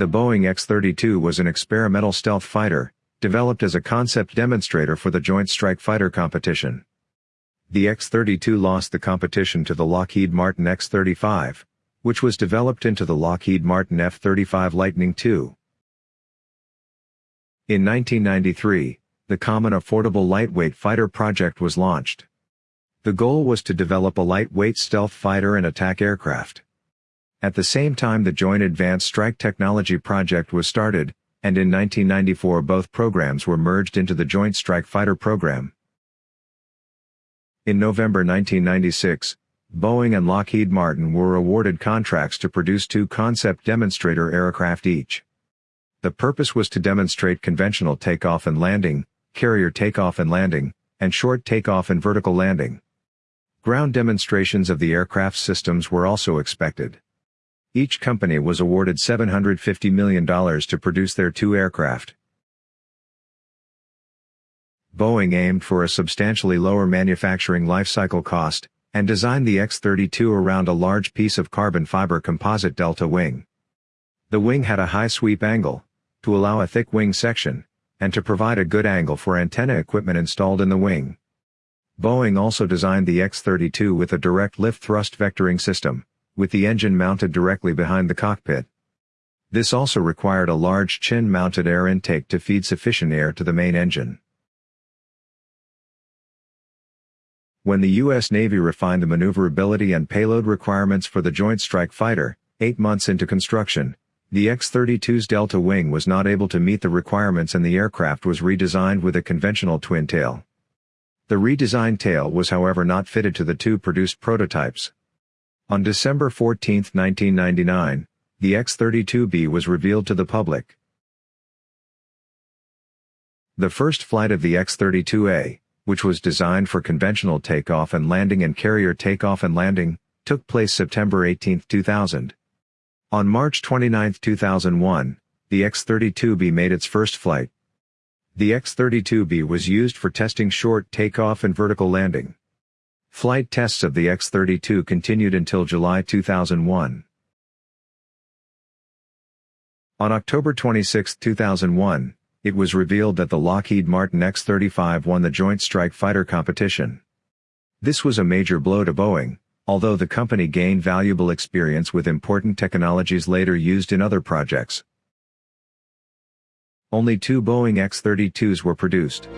The Boeing X-32 was an experimental stealth fighter, developed as a concept demonstrator for the Joint Strike Fighter competition. The X-32 lost the competition to the Lockheed Martin X-35, which was developed into the Lockheed Martin F-35 Lightning II. In 1993, the Common Affordable Lightweight Fighter project was launched. The goal was to develop a lightweight stealth fighter and attack aircraft. At the same time the Joint Advanced Strike Technology Project was started, and in 1994 both programs were merged into the Joint Strike Fighter program. In November 1996, Boeing and Lockheed Martin were awarded contracts to produce two concept demonstrator aircraft each. The purpose was to demonstrate conventional takeoff and landing, carrier takeoff and landing, and short takeoff and vertical landing. Ground demonstrations of the aircraft systems were also expected. Each company was awarded $750 million to produce their two aircraft. Boeing aimed for a substantially lower manufacturing lifecycle cost, and designed the X-32 around a large piece of carbon fiber composite delta wing. The wing had a high sweep angle, to allow a thick wing section, and to provide a good angle for antenna equipment installed in the wing. Boeing also designed the X-32 with a direct lift thrust vectoring system, with the engine mounted directly behind the cockpit. This also required a large chin-mounted air intake to feed sufficient air to the main engine. When the U.S. Navy refined the maneuverability and payload requirements for the Joint Strike Fighter, eight months into construction, the X-32's delta wing was not able to meet the requirements and the aircraft was redesigned with a conventional twin tail. The redesigned tail was however not fitted to the two produced prototypes. On December 14, 1999, the X-32B was revealed to the public. The first flight of the X-32A, which was designed for conventional takeoff and landing and carrier takeoff and landing, took place September 18, 2000. On March 29, 2001, the X-32B made its first flight. The X-32B was used for testing short takeoff and vertical landing. Flight tests of the X-32 continued until July 2001. On October 26, 2001, it was revealed that the Lockheed Martin X-35 won the Joint Strike Fighter competition. This was a major blow to Boeing, although the company gained valuable experience with important technologies later used in other projects. Only two Boeing X-32s were produced.